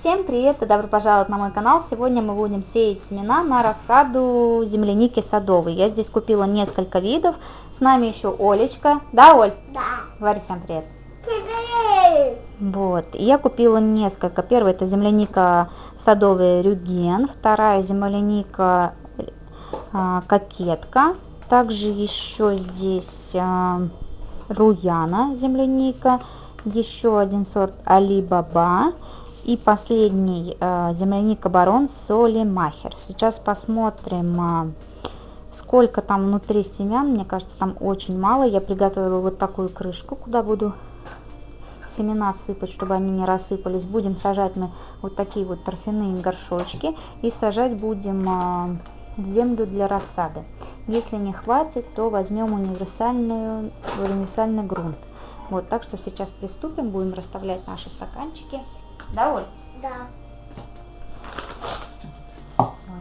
Всем привет и добро пожаловать на мой канал. Сегодня мы будем сеять семена на рассаду земляники садовой. Я здесь купила несколько видов. С нами еще Олечка. Да, Оль? Да. Говори всем привет. Всем привет! Вот, и я купила несколько. Первая это земляника садовая Рюген, вторая земляника а, Кокетка. Также еще здесь а, Руяна земляника, еще один сорт Алибаба и последний э, земляника барон соли махер. Сейчас посмотрим, э, сколько там внутри семян. Мне кажется, там очень мало. Я приготовила вот такую крышку, куда буду семена сыпать, чтобы они не рассыпались. Будем сажать мы вот такие вот торфяные горшочки. И сажать будем э, землю для рассады. Если не хватит, то возьмем универсальную, универсальный грунт. Вот, так что сейчас приступим, будем расставлять наши стаканчики. Да, Оль? Да.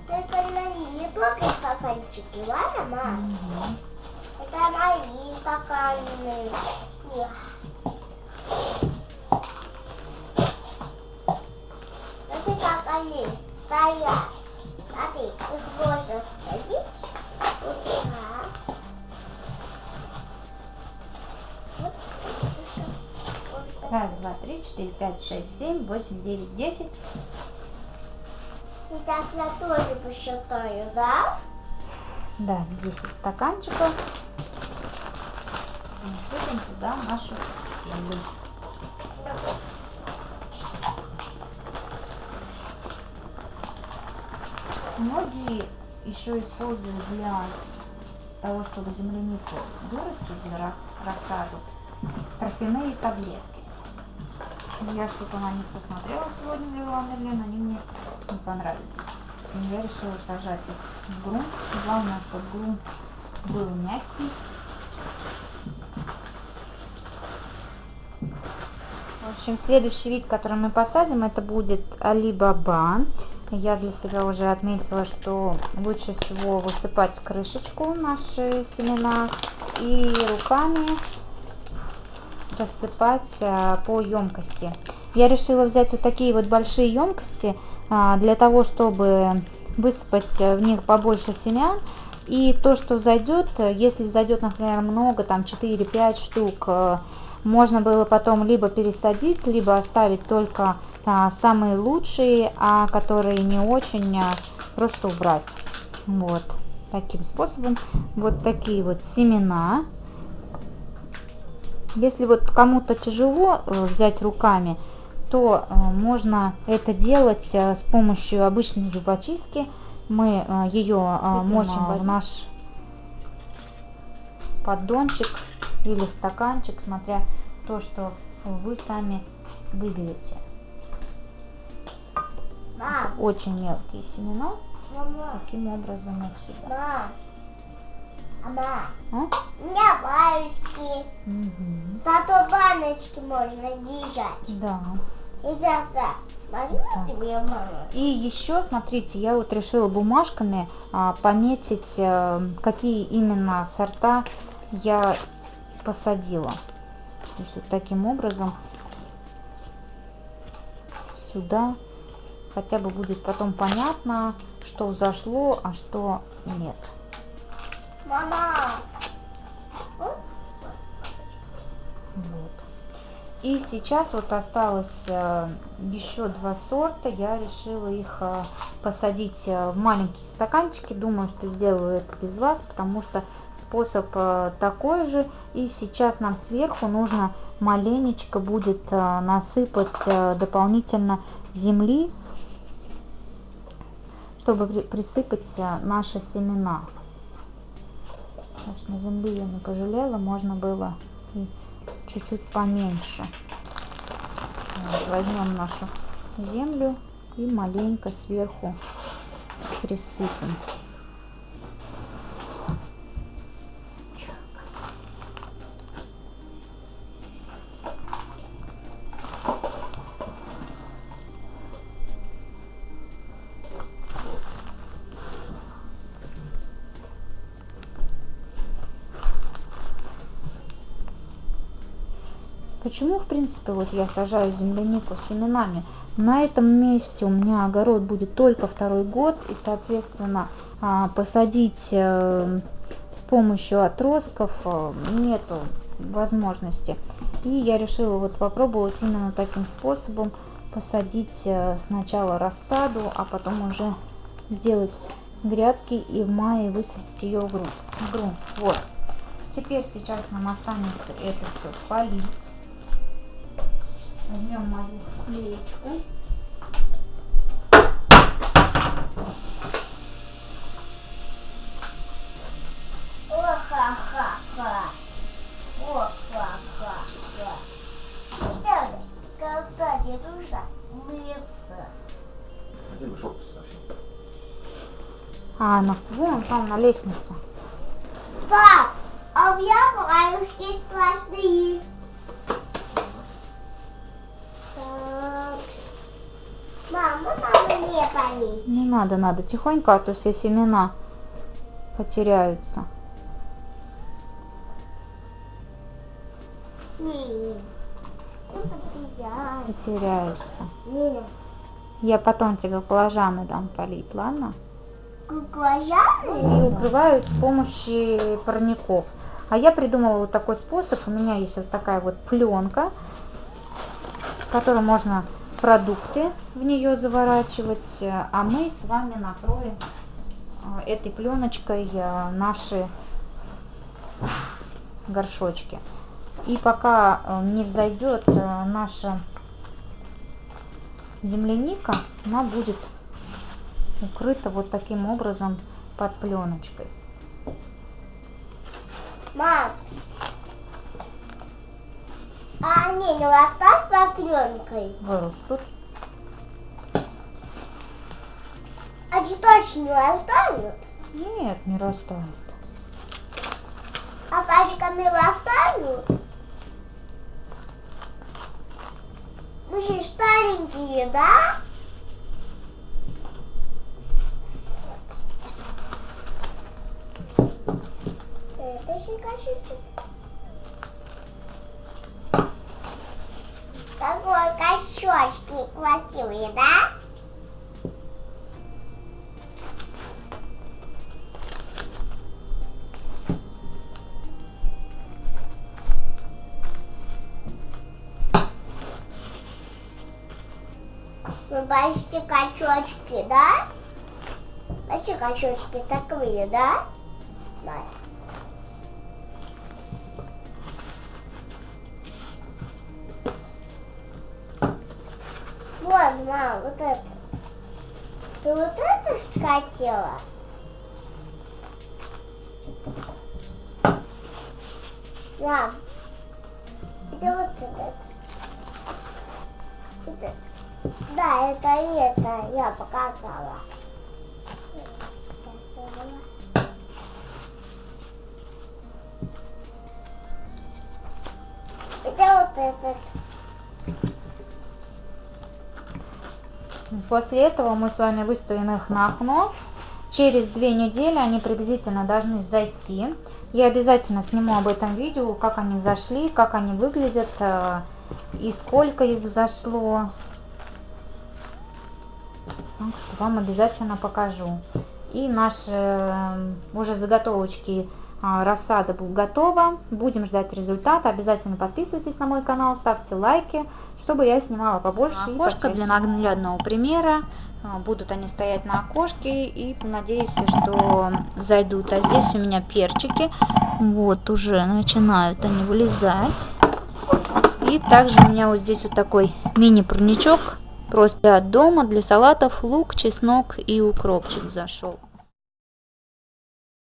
Только они не только стаканчики, ладно, мам? Это мои стаканы. Их. Смотри, как они стоят. Смотри, их можно садить. Вот так. Вот. Вот. Раз, два, три, четыре, пять, шесть, семь, восемь, девять, десять. Сейчас я тоже посчитаю, да? Да, 10 стаканчиков. Насыпем туда нашу землю. Многие еще используют для того, чтобы землянику вырастить для рас- рассаду, торфяные таблетки. Я что-то на них посмотрела сегодня, Лила Мерлен, они мне не понравились. И я решила сажать их в грунт. Главное, чтобы грунт был мягкий. В общем, следующий вид, который мы посадим, это будет Алибаба. Я для себя уже отметила, что лучше всего высыпать крышечку наши семена и руками рассыпать а, по емкости. Я решила взять вот такие вот большие емкости а, для того, чтобы высыпать в них побольше семян. И то, что зайдет, если зайдет, например, много, там 4-5 штук, э, можно было потом либо пересадить, либо оставить только а, самые лучшие, а которые не очень, а, просто убрать. Вот таким способом. Вот такие вот семена. Если вот кому-то тяжело э, взять руками, то э, можно это делать э, с помощью обычной зубочистки. Мы ее э, мочим в наш поддончик или стаканчик, смотря то, что вы сами выберете. Мам, Очень мелкие семена. Таким образом их сюда. мам. Мама, А? у меня баночки. Мгм. Зато баночки можно держать. Да. И мама. И еще, смотрите, я вот решила бумажками а, пометить, э, какие именно сорта я посадила. То есть вот таким образом сюда хотя бы будет потом понятно, что взошло, а что нет. Мама. Вот. И сейчас вот осталось э, еще два сорта. Я решила их э, посадить э, в маленькие стаканчики. Думаю, что сделаю это без вас, потому что способ такой же. И сейчас нам сверху нужно маленечко будет насыпать дополнительно земли, чтобы при- присыпать наши семена. Конечно, земли я не пожалела, можно было и чуть-чуть поменьше. Вот, возьмем нашу землю и маленько сверху присыпем. Почему, в принципе, вот я сажаю землянику семенами? На этом месте у меня огород будет только второй год, и, соответственно, а, посадить э, с помощью отростков э, нету возможности. И я решила вот попробовать именно таким способом посадить э, сначала рассаду, а потом уже сделать грядки и в мае высадить ее в грунт. Грунт. Вот. Теперь сейчас нам останется это все полить. Бы шорты совсем. А, на, вон там на лестнице. Пап, а у меня муравьи страшные. Так. Мама, надо не полить. Не надо, надо тихонько, а то все семена потеряются. Не, потеряй. Потеряются. Не. Я потом тебе баклажаны дам полить, ладно? И Куклажаны? укрывают с помощью парников. А я придумала вот такой способ. У меня есть вот такая вот пленка, в которой можно продукты в нее заворачивать. А мы с вами накроем а, этой пленочкой а, наши горшочки. И пока а, не взойдет наша земляника, она будет укрыта вот таким образом под пленочкой. Мам. А не растут под пленкой? Вырастут. А цветочки не растают? Нет, не растают. А пачками растают? Мы же старенькие, да? Это щекочется. Такой красивые, да? Вы почти качочки, да? Почти качочки такие? Да. Вот, мам, вот это. Ты вот это хотела? Мам, это вот это. Это. Да, это и это я показала. Это вот этот. После этого мы с вами выставим их на окно. Через две недели они приблизительно должны взойти. Я обязательно сниму об этом видео, как они зашли, как они выглядят э, и сколько их взошло. Так что вам обязательно покажу. И наши э, уже заготовочки рассада будет готова. Будем ждать результата. Обязательно подписывайтесь на мой канал, ставьте лайки, чтобы я снимала побольше. А, окошко для наглядного примера. А, Будут они стоять на окошке и надеюсь, что зайдут. А здесь у меня перчики. Вот уже начинают они вылезать. И также у меня вот здесь вот такой мини-парничок. Просто от дома для салатов лук, чеснок и укропчик зашел.